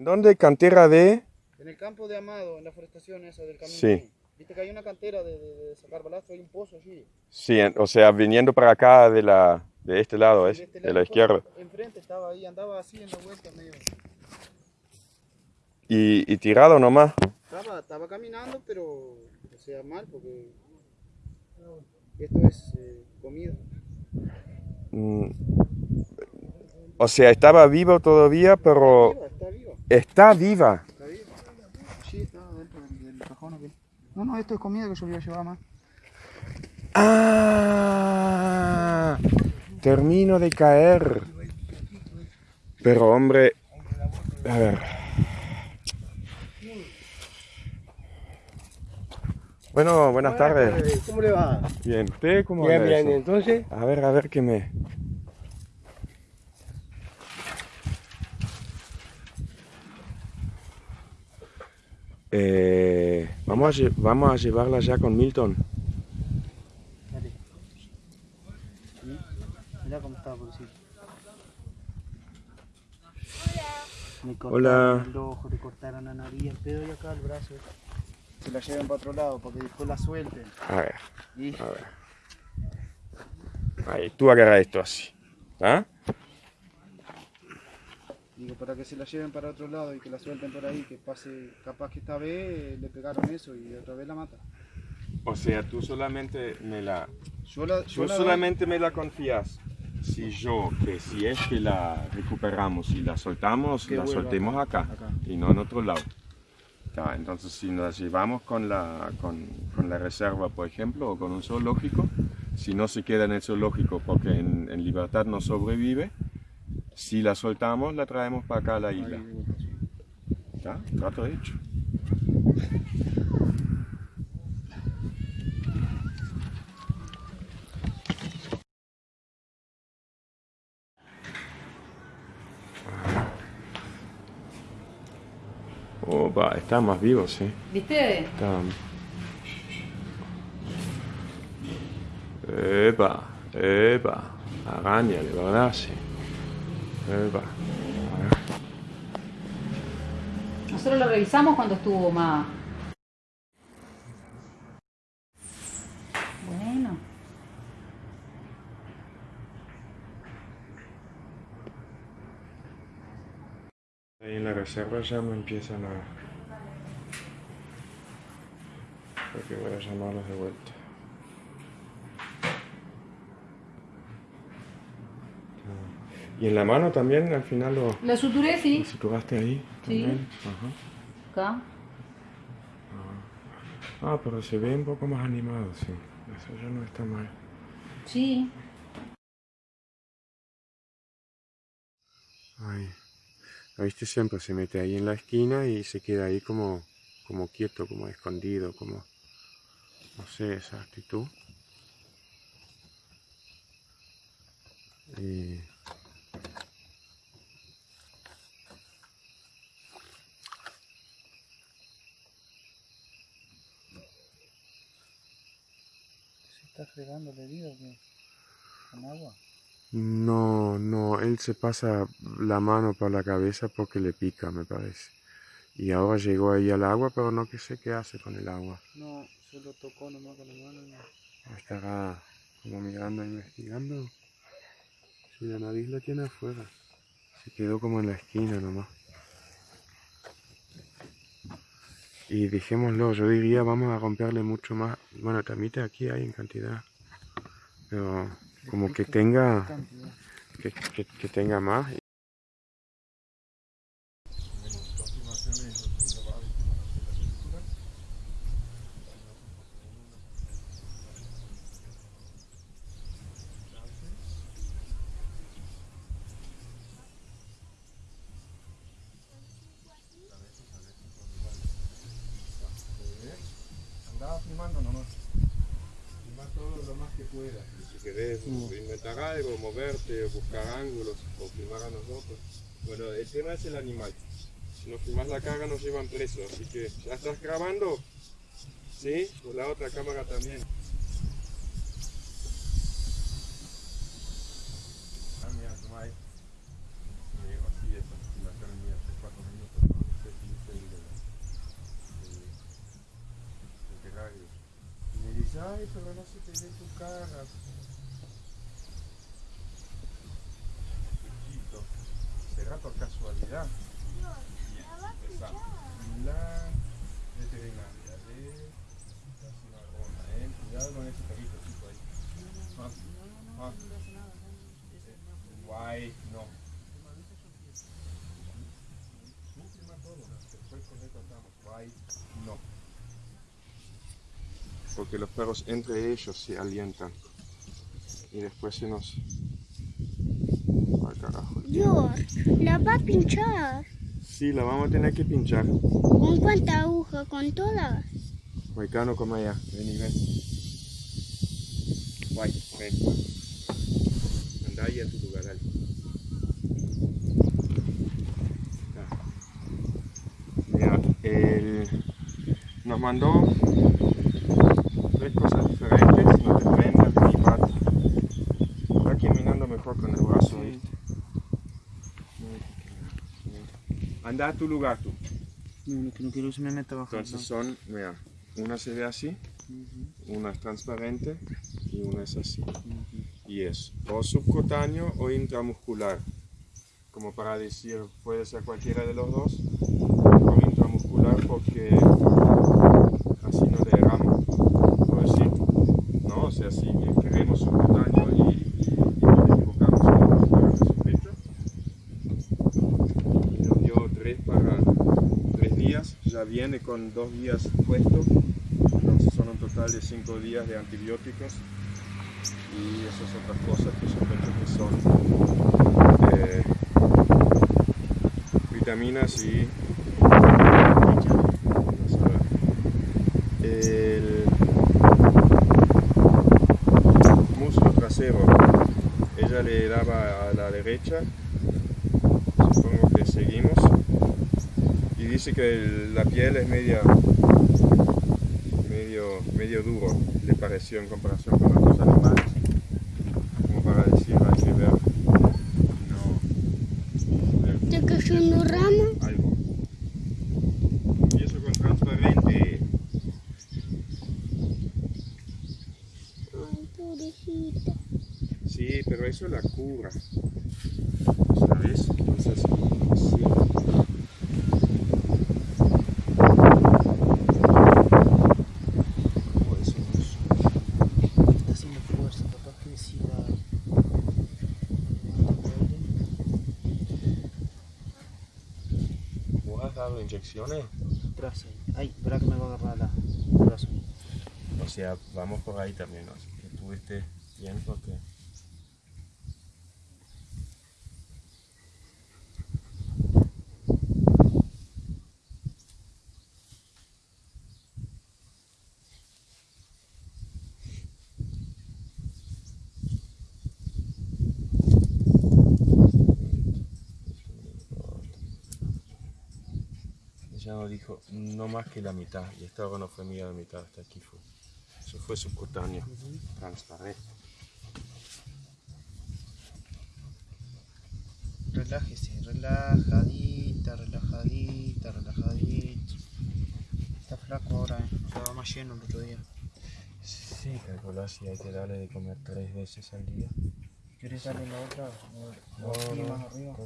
¿Dónde cantera de? En el campo de Amado, en la forestación esa del camino. Sí. Viste que hay una cantera de, de- de sacar balastro, hay un pozo allí. Sí, en- o sea, viniendo para acá de la de este lado, es, De este de la izquierda. Enfrente estaba ahí, andaba así en la vuelta medio. Y, y tirado nomás. Estaba, estaba caminando, pero o sea mal porque esto es eh, comida. Mm. O sea, estaba vivo todavía, pero está viva, está viva. está viva. Sí, está dentro del, cajón aquel. No, no, esto es comida que yo voy a llevar más. Ah, termino de caer. Pero hombre, a ver. Bueno, buenas tardes. ¿Cómo le va? Bien, ¿usted cómo Bien, anda bien, eso? entonces. A ver, a ver qué me. Eh, vamos, a, vamos a llevarla ya con Milton. Mirá cómo está, pobrecito. Me cortaron Hola. el ojo, le cortaron la nariz, el pedo y acá el brazo. Se la llevan para otro lado para que después la suelten. A ver, Y a ver. Ahí, tú agarra esto así. ¿Ah? Digo, para que se la lleven para otro lado y que la suelten por ahí, que pase, capaz que esta vez le pegaron eso y otra vez la mata. O sea, tú solamente me la. Yo la, yo Tú la- solamente me la confías. Si yo, que si es que la recuperamos y la soltamos, Que la vuelva soltemos acá, acá. y no en otro lado. Ya, entonces, si nos llevamos con la, con, con la reserva, por ejemplo, o con un zoológico, si no se queda en el zoológico porque en, en libertad no sobrevive, si la soltamos, la traemos para acá a la isla. ¿Ya? Trato hecho. Opa, está más vivo, sí. ¿Viste? Está... Epa, epa, araña, de verdad, sí. Epa. Nosotros lo revisamos cuando estuvo más. Bueno. Ahí en la reserva ya me empiezan a... Creo que voy a llamarlos de vuelta. Ah. Y en la mano también al final lo, La suturé, lo sí. suturaste ahí Sí. también. Ajá. Acá. Ah, pero se ve un poco más animado, sí. Eso ya no está mal. Sí. Ay. ¿Lo viste? Siempre se mete ahí en la esquina y se queda ahí como, como quieto, como escondido, como... No sé, esa actitud. Y... ¿Se está fregando la herida? ¿Con agua? No, no, él se pasa la mano por la cabeza porque le pica, me parece. Y ahora llegó ahí al agua, pero no que sé qué hace con el agua. No, solo tocó nomás con la mano. no. Estará como mirando, investigando. Si la nariz la tiene afuera. Se quedó como en la esquina nomás. Y dejémoslo, yo diría vamos a romperle mucho más. Bueno, termites aquí hay en cantidad. Pero como que tenga, que, que- que tenga más. Filmando nomás. Filmar todo lo más que puedas. Si querés inventar algo, moverte, buscar ángulos o filmar a nosotros. Bueno, el tema es el animal. Si nos filmas la cara nos llevan preso, así que ¿ya estás grabando? ¿Sí? Con la otra cámara también. Pero no se te ve tu cara. Chiquito. ¿Será por casualidad? Esa. La veterinaria de la cimarrona, ¿eh? Cuidado con ese perrito chico ahí. Ah, ah. Guay, no. Tú firma todo, después con esto estamos. Guay, no. Porque los perros entre ellos se alientan. Y después se nos... Al carajo. George, la va a pinchar. Sí, la vamos a tener que pinchar. ¿Con cuánta aguja? ¿Con todas? Guaycano, como allá. Ven y ven. Guay, ven. Anda ahí a tu lugar, dale. Mira, él nos mandó tres cosas diferentes. No te prendas ni pata. Está caminando mejor con el brazo, ¿viste? Anda a tu lugar tú. No, quiero que me meta abajo. Entonces son, mira, una se ve así, una es transparente y una es así. Y es o subcutáneo o intramuscular. Como para decir, puede ser cualquiera de los dos. O intramuscular porque así no erramos. Por decir, ¿no? O sea, si queremos y, y, y nos equivocamos en el su pecho. Y nos dio tres para tres días, ya viene con dos días puesto, entonces son un total de cinco días de antibióticos. Y esas otras cosas que sospecho que son eh, vitaminas y el muslo trasero. Ella le daba a la derecha. Supongo que seguimos y dice que el- la piel es media medio medio duro le pareció en comparación con otros animales como para decir hay que ver no ¿Te cayó una rama? algo y eso con transparente Ay, pobrecita. sí pero eso la cura ¿sabes? entonces sí ¿Cómo decimos? Está haciendo fuerza, capaz que decida. ¿Vos has dado inyecciones? Ay, espera que me va a agarrar la, brazo. O sea, vamos por ahí también, ¿no? Así que tú estés bien porque... Nos dijo no más que la mitad, y esta ahora no fue mía la mitad, hasta aquí fue. Eso fue subcutáneo, transparente. Relájese, relajadita, relajadita, relajadita. Está flaco ahora, eh. Estaba más lleno el otro día. Sí, calcular si hay que darle de comer tres veces al día. ¿Quieres darle la otra? O, o aquí más arriba.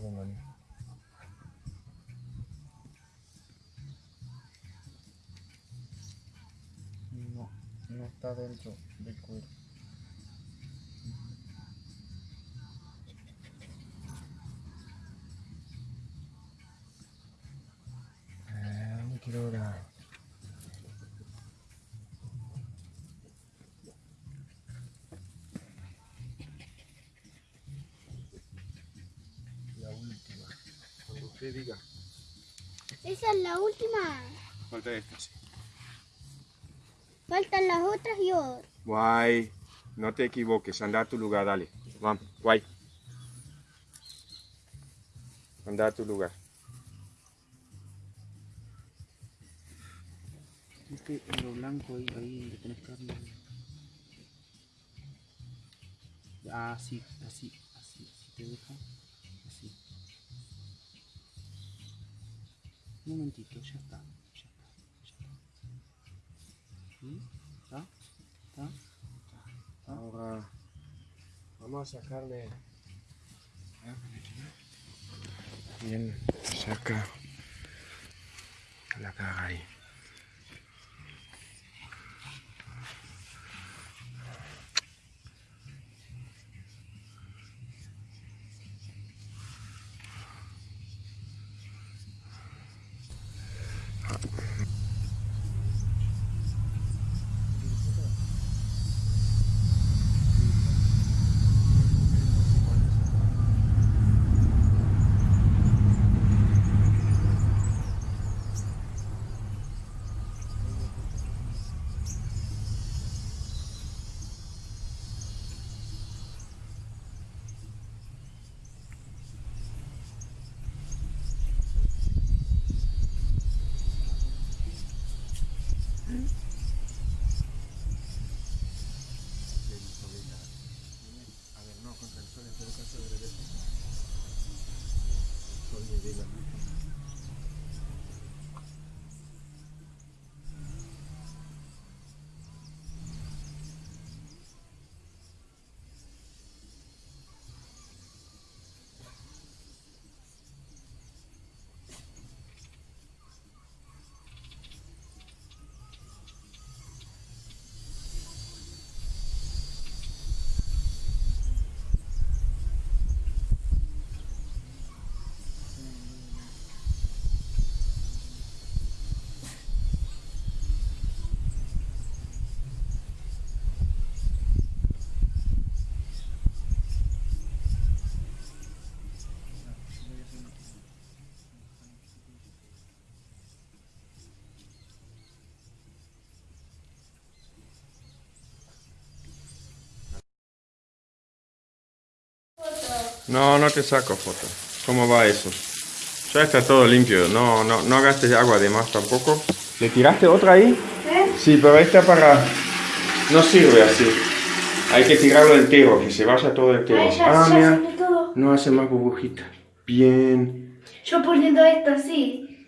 No, no está dentro del cuero. Ah, no quiero orar. La última. Cuando usted diga. Esa es la última. Falta esta, sí. Faltan las otras y otras. Guay, no te equivoques, anda a tu lugar, dale. Vamos, guay. Anda a tu lugar. ¿Viste en lo blanco ahí, ahí donde tenés carne? Ah, sí, así, así, así te deja. Así. Un momentito, ya está, ¿Ah? ¿Ah? ¿Ah? Ahora vamos a sacarle. Bien, saca la caga ahí. No, no te saco foto. ¿Cómo va eso? Ya está todo limpio. No, no, no gastes agua de más tampoco. ¿Le tiraste otra ahí? Sí, pero esta para... No sirve así. Hay que tirarlo entero, que se vaya todo entero. Ay, ya, ah, ya mira. salió todo. No hace más burbujitas. Bien. Yo poniendo esto así.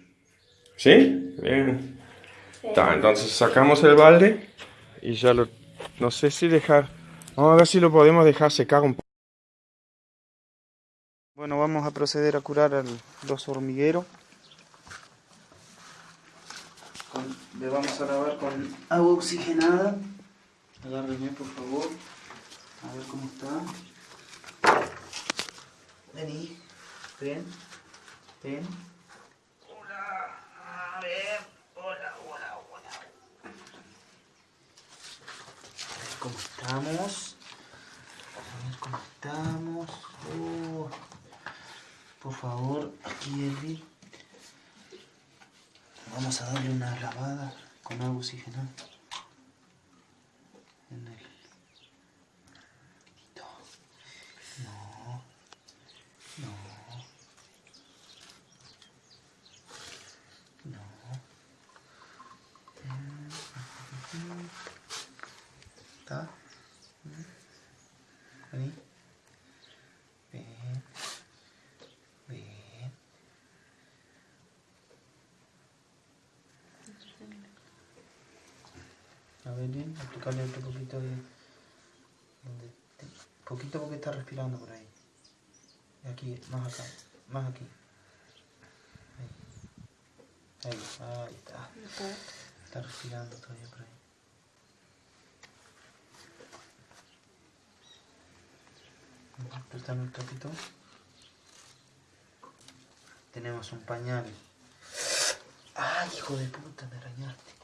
¿Sí? Bien. Ta, entonces sacamos el balde y ya lo... No sé si dejar... Vamos a ver si lo podemos dejar secar un poco. Bueno, vamos a proceder a curar al los hormigueros. Con- le vamos a lavar con agua oxigenada. Agárrenme, por favor. A ver cómo está. Vení. Ven. Ven. Hola. A ver. Hola, hola, hola. A ver cómo estamos. A ver cómo estamos. Oh. Por favor, aquí Elvi. Vamos a darle una lavada con agua oxigenada. A bien, aplicarle otro poquito de... Te- poquito porque está respirando por ahí. Y Aquí, más acá, más aquí. Ahí, ahí, ahí está. Está respirando todavía por ahí. Préstame un trapito. Tenemos un pañal. ¡Ay, hijo de puta! Me arañaste.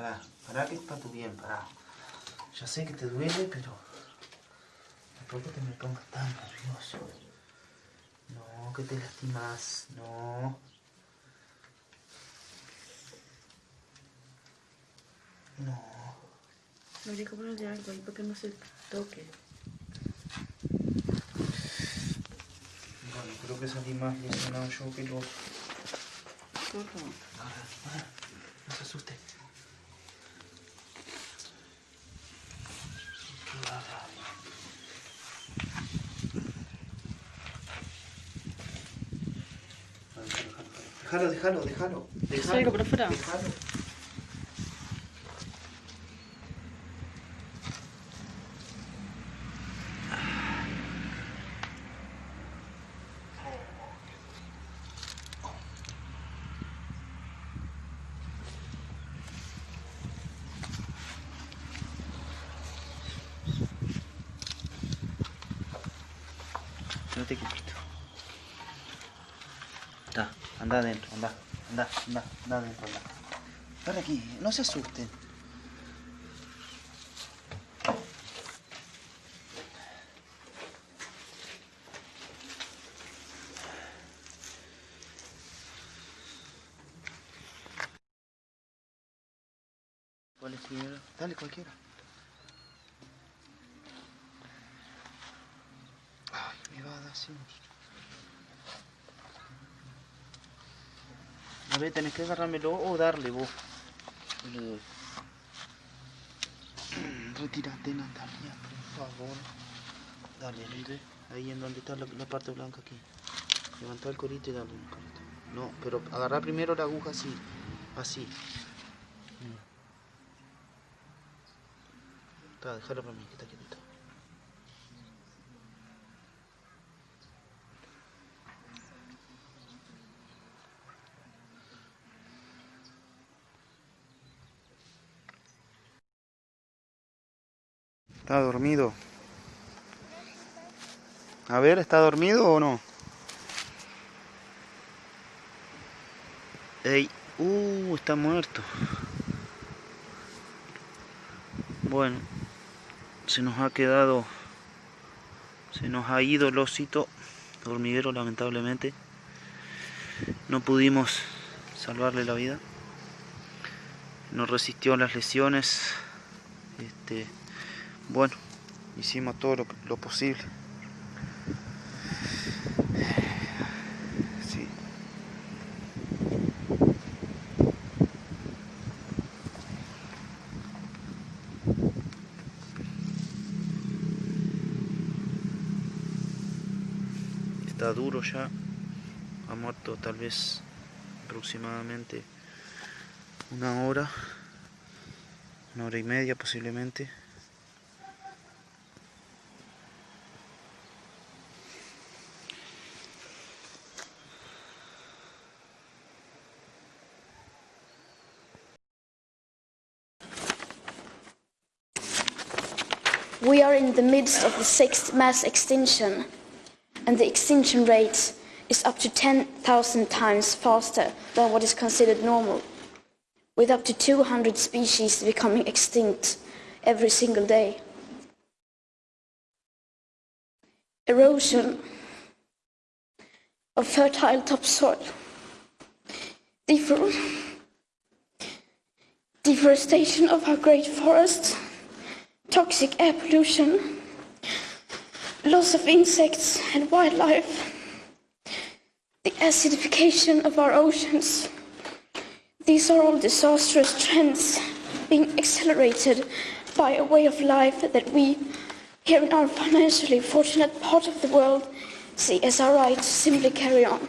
Pará, pará que es para tu bien, pará. Ya sé que te duele, pero... Tampoco te me pongas tan nervioso. No, que te lastimas, no. No. Habría que ponerle algo ahí para que no se toque. Bueno, creo que salí más lesionado yo que vos. Por favor. No se asuste. Qué bárbaro. Déjalo, déjalo, déjalo. déjalo. Déjalo. Anda adentro, anda, anda, anda, anda adentro, anda. Ven aquí, no se asusten. ¿Cuál es primero? Dale, cualquiera. Ay, me va a dar así. Tenés que agarrármelo o darle vos. Yo le doy. Retírate, Natalia, por favor. Dale. Ahí en donde está la, la parte blanca aquí. Levanta el corito y dale un corito. No, pero agarrar primero la aguja así. Así. Está, déjalo para mí, que está quietito. Está dormido. A ver, ¿está dormido o no? Ey, uh, está muerto. Bueno, se nos ha quedado, se nos ha ido el osito hormiguero lamentablemente. No pudimos salvarle la vida. No resistió las lesiones. Este, bueno, hicimos todo lo, posible. Está duro ya. Ha muerto tal vez aproximadamente una hora, una hora y media posiblemente. Midst of the sixth mass extinction, and the extinction rate is up to 10,000 times faster than what is considered normal, with up to 200 species becoming extinct every single day. Erosion of fertile topsoil, defor- deforestation of our great forests toxic air pollution, loss of insects and wildlife, the acidification of our oceans. These are all disastrous trends being accelerated by a way of life that we, here in our financially fortunate part of the world, see as our right to simply carry on.